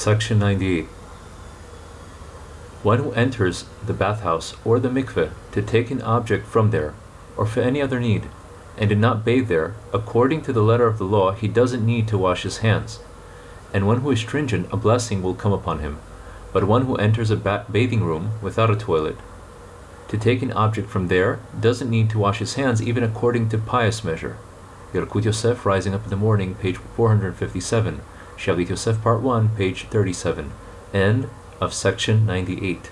Section 98. One who enters the bathhouse or the mikveh to take an object from there, or for any other need, and did not bathe there, according to the letter of the law, he doesn't need to wash his hands. And one who is stringent, a blessing will come upon him. But one who enters a ba- bathing room without a toilet to take an object from there doesn't need to wash his hands, even according to pious measure. Yalkut Yosef, Rising Up in the Morning, page 457. Shalit Yosef, Part 1, page 37. End of section 98.